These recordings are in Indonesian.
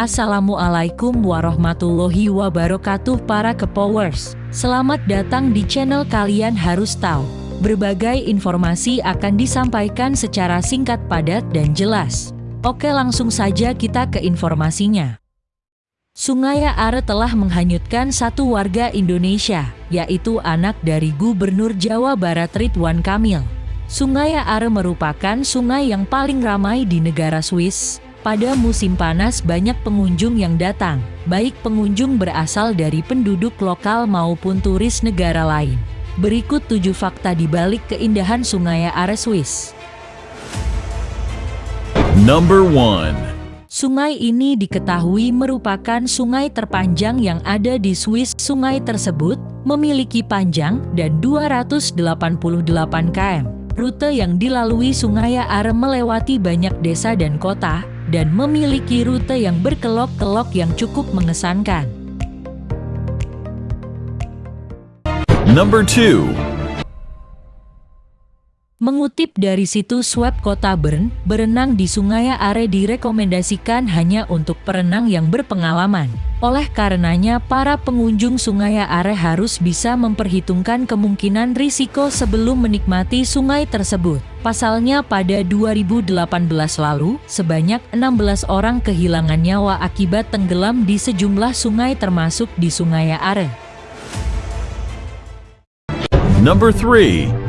Assalamualaikum warahmatullahi wabarakatuh para kepowers. Selamat datang di channel kalian harus tahu. Berbagai informasi akan disampaikan secara singkat padat dan jelas. Oke langsung saja kita ke informasinya. Sungai Are telah menghanyutkan satu warga Indonesia, yaitu anak dari Gubernur Jawa Barat Ridwan Kamil. Sungai Are merupakan sungai yang paling ramai di negara Swiss. Pada musim panas banyak pengunjung yang datang, baik pengunjung berasal dari penduduk lokal maupun turis negara lain. Berikut tujuh fakta di balik keindahan Sungai Are Swiss. Number 1. Sungai ini diketahui merupakan sungai terpanjang yang ada di Swiss. Sungai tersebut memiliki panjang dan 288 km. Rute yang dilalui Sungai Are melewati banyak desa dan kota, dan memiliki rute yang berkelok-kelok yang cukup mengesankan. Number 2. Mengutip dari situs web kota Bern, berenang di Sungai Are direkomendasikan hanya untuk perenang yang berpengalaman. Oleh karenanya, para pengunjung Sungai Are harus bisa memperhitungkan kemungkinan risiko sebelum menikmati sungai tersebut. Pasalnya pada 2018 lalu, sebanyak 16 orang kehilangan nyawa akibat tenggelam di sejumlah sungai termasuk di Sungai Are. Number 3.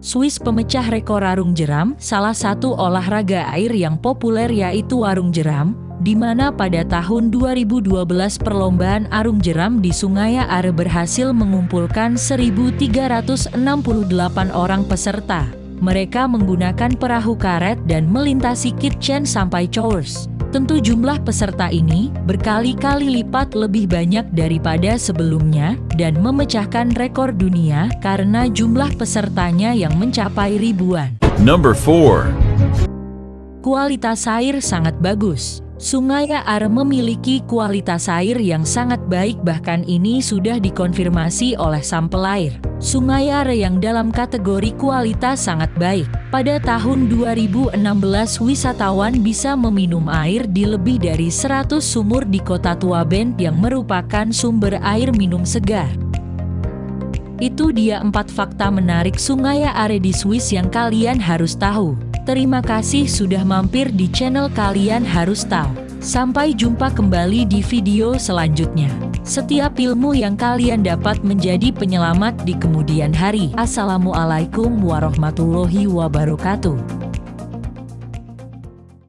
Swiss pemecah rekor arung jeram, salah satu olahraga air yang populer yaitu arung jeram, di mana pada tahun 2012 perlombaan arung jeram di Sungai Are berhasil mengumpulkan 1.368 orang peserta. Mereka menggunakan perahu karet dan melintasi Kitchen sampai Chores. Tentu jumlah peserta ini berkali-kali lipat lebih banyak daripada sebelumnya dan memecahkan rekor dunia karena jumlah pesertanya yang mencapai ribuan. Number 4. Kualitas air sangat bagus. Sungai Are memiliki kualitas air yang sangat baik bahkan ini sudah dikonfirmasi oleh sampel air. Sungai Are yang dalam kategori kualitas sangat baik. Pada tahun 2016 wisatawan bisa meminum air di lebih dari 100 sumur di kota Tua Bend yang merupakan sumber air minum segar. Itu dia empat fakta menarik Sungai Are di Swiss yang kalian harus tahu. Terima kasih sudah mampir di channel kalian harus tahu. Sampai jumpa kembali di video selanjutnya. Setiap ilmu yang kalian dapat menjadi penyelamat di kemudian hari. Assalamualaikum warahmatullahi wabarakatuh.